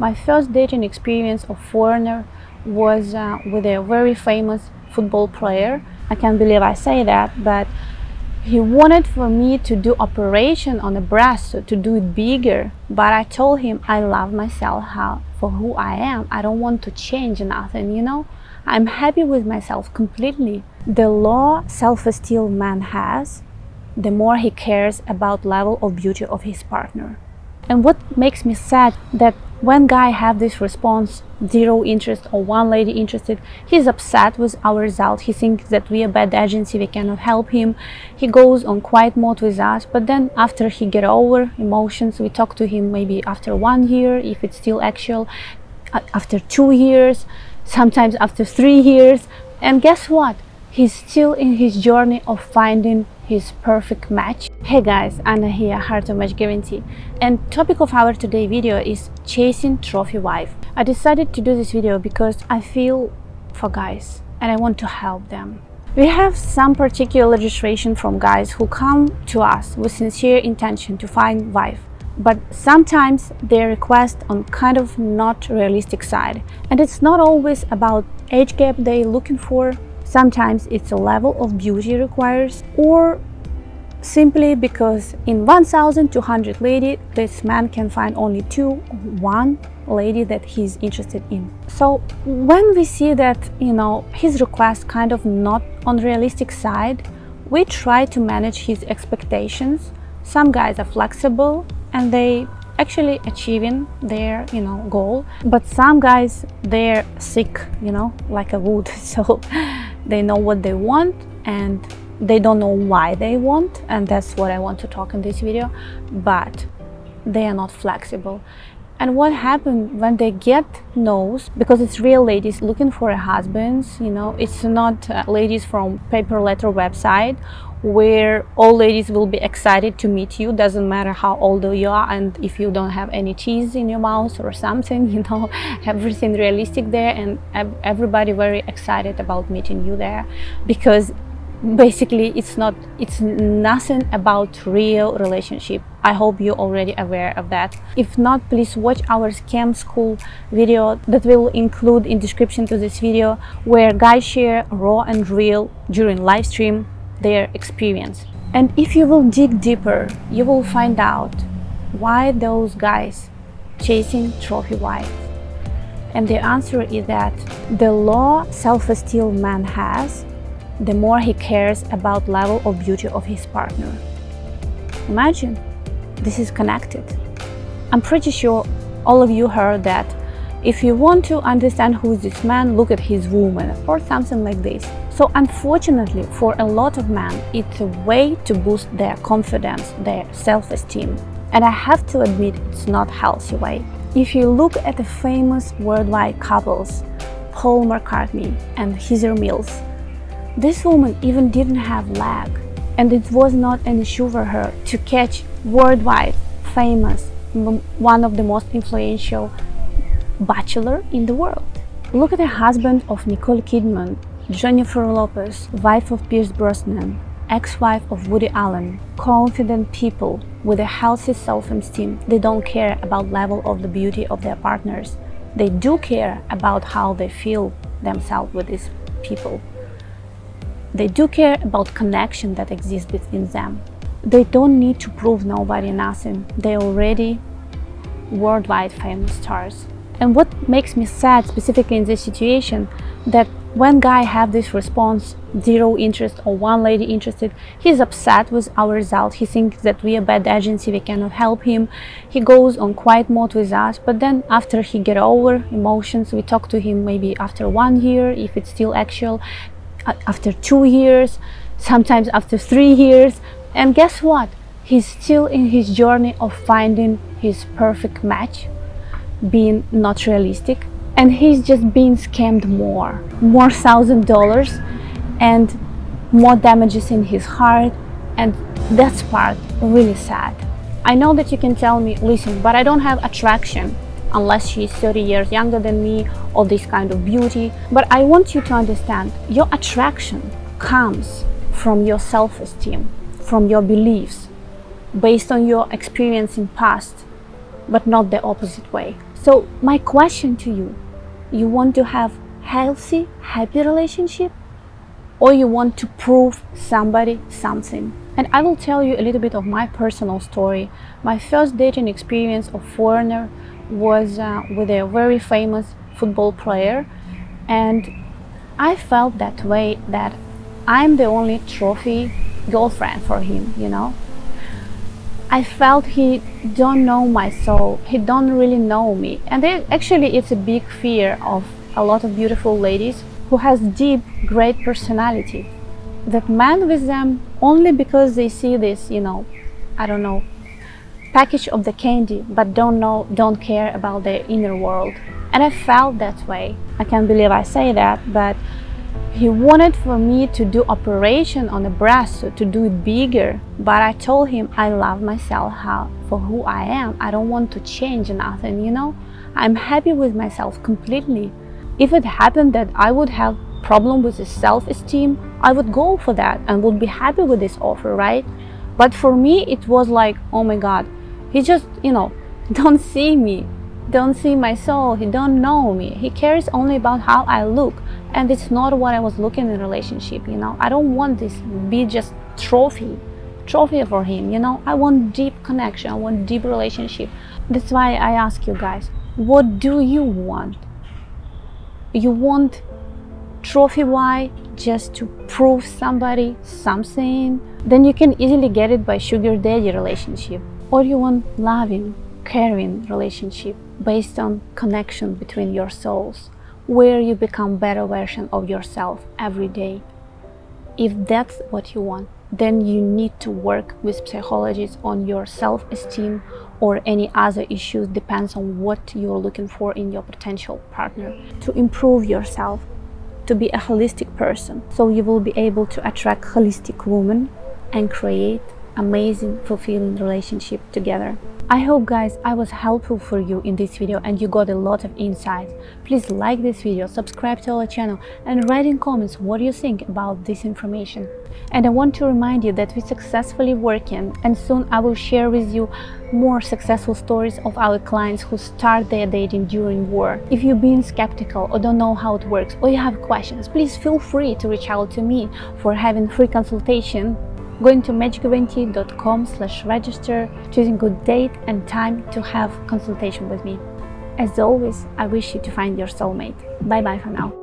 My first dating experience of foreigner was uh, with a very famous football player. I can't believe I say that, but he wanted for me to do operation on the breast, to do it bigger. But I told him I love myself how, for who I am. I don't want to change nothing, you know. I'm happy with myself completely. The low self-esteem man has, the more he cares about level of beauty of his partner. And what makes me sad that when guy have this response, zero interest or one lady interested, he's upset with our result. He thinks that we are bad agency, we cannot help him. He goes on quiet mode with us, but then after he get over emotions, we talk to him maybe after one year, if it's still actual, after two years, sometimes after three years. And guess what? He's still in his journey of finding his perfect match. Hey guys, Anna here, Heart to Match Guarantee. And topic of our today video is chasing trophy wife. I decided to do this video because I feel for guys and I want to help them. We have some particular registration from guys who come to us with sincere intention to find wife but sometimes they request on kind of not realistic side and it's not always about age gap they looking for Sometimes it's a level of beauty requires or simply because in 1200 lady this man can find only two one lady that he's interested in. So when we see that you know his request kind of not on realistic side we try to manage his expectations. Some guys are flexible and they actually achieving their you know goal but some guys they're sick you know like a wood. So they know what they want and they don't know why they want and that's what I want to talk in this video but they are not flexible. And what happened when they get no's because it's real ladies looking for a husband you know it's not uh, ladies from pay per letter website where all ladies will be excited to meet you. Doesn't matter how old you are and if you don't have any cheese in your mouth or something you know everything realistic there and everybody very excited about meeting you there. Because basically it's not it's nothing about real relationship. I hope you're already aware of that. If not please watch our scam school video that will include in description to this video where guys share raw and real during live stream their experience and if you will dig deeper you will find out why those guys chasing trophy wives and the answer is that the low self-esteem man has the more he cares about level of beauty of his partner. Imagine, this is connected. I'm pretty sure all of you heard that if you want to understand who is this man, look at his woman or something like this. So unfortunately, for a lot of men, it's a way to boost their confidence, their self-esteem. And I have to admit, it's not healthy way. If you look at the famous worldwide couples, Paul McCartney and Heather Mills, this woman even didn't have leg, and it was not an issue for her to catch worldwide famous, one of the most influential bachelor in the world. Look at the husband of Nicole Kidman, Jennifer Lopez, wife of Pierce Brosnan, ex-wife of Woody Allen, confident people with a healthy self-esteem. They don't care about level of the beauty of their partners. They do care about how they feel themselves with these people. They do care about connection that exists between them. They don't need to prove nobody nothing. They're already worldwide famous stars. And what makes me sad specifically in this situation that when guy have this response, zero interest or one lady interested, he's upset with our result. He thinks that we are bad agency, we cannot help him. He goes on quiet mode with us, but then after he get over emotions, we talk to him maybe after one year, if it's still actual, after two years, sometimes after three years. And guess what? He's still in his journey of finding his perfect match, being not realistic. And he's just being scammed more, more thousand dollars and more damages in his heart. And that's part really sad. I know that you can tell me, listen, but I don't have attraction unless she's 30 years younger than me or this kind of beauty. But I want you to understand your attraction comes from your self-esteem, from your beliefs, based on your experience in past, but not the opposite way. So my question to you, you want to have healthy, happy relationship or you want to prove somebody something? And I will tell you a little bit of my personal story. My first dating experience of foreigner was uh, with a very famous football player and I felt that way that I'm the only trophy girlfriend for him, you know. I felt he don't know my soul, he don't really know me. And actually it's a big fear of a lot of beautiful ladies who has deep, great personality. That man with them only because they see this, you know, I don't know, package of the candy, but don't know, don't care about their inner world. And I felt that way. I can't believe I say that, but he wanted for me to do operation on the breast, to do it bigger. But I told him I love myself how, for who I am. I don't want to change nothing, you know. I'm happy with myself completely. If it happened that I would have problem with the self-esteem, I would go for that and would be happy with this offer, right? But for me, it was like, oh my God, he just, you know, don't see me don't see my soul he don't know me he cares only about how i look and it's not what i was looking in relationship you know. I don't want this be just trophy trophy for him you know. I want deep connection i want deep relationship. That's why i ask you guys what do you want? You want trophy why just to prove somebody something? Then you can easily get it by sugar daddy relationship. Or you want loving caring relationship based on connection between your souls, where you become better version of yourself every day. If that's what you want, then you need to work with psychologists on your self-esteem or any other issues depends on what you're looking for in your potential partner to improve yourself to be a holistic person so you will be able to attract holistic women and create amazing fulfilling relationship together I hope guys I was helpful for you in this video and you got a lot of insights. Please like this video, subscribe to our channel and write in comments what you think about this information. And I want to remind you that we're successfully working and soon I will share with you more successful stories of our clients who start their dating during war. If you've been skeptical or don't know how it works or you have questions, please feel free to reach out to me for having free consultation going to matchguarantee.com slash register, choosing good date and time to have consultation with me. As always, I wish you to find your soulmate. Bye bye for now.